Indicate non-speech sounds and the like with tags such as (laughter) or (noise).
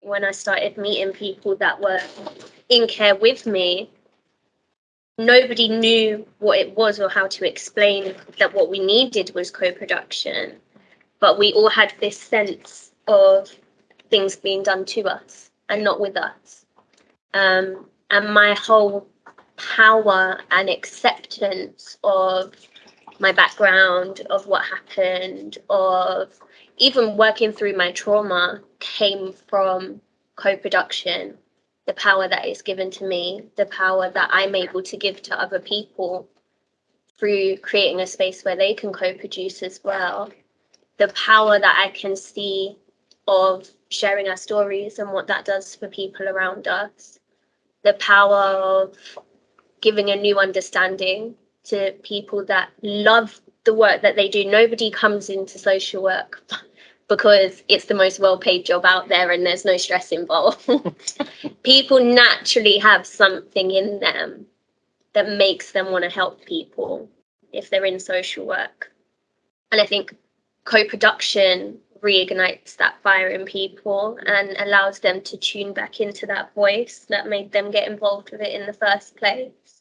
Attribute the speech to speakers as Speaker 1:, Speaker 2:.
Speaker 1: when I started meeting people that were in care with me, nobody knew what it was or how to explain that what we needed was co-production. But we all had this sense of things being done to us and not with us. Um, and my whole power and acceptance of my background, of what happened, of even working through my trauma came from co production. The power that is given to me, the power that I'm able to give to other people through creating a space where they can co produce as well. The power that I can see of sharing our stories and what that does for people around us. The power of giving a new understanding to people that love the work that they do. Nobody comes into social work because it's the most well paid job out there and there's no stress involved. (laughs) people naturally have something in them that makes them want to help people if they're in social work. And I think co production reignites that fire in people and allows them to tune back into that voice that made them get involved with it in the first place.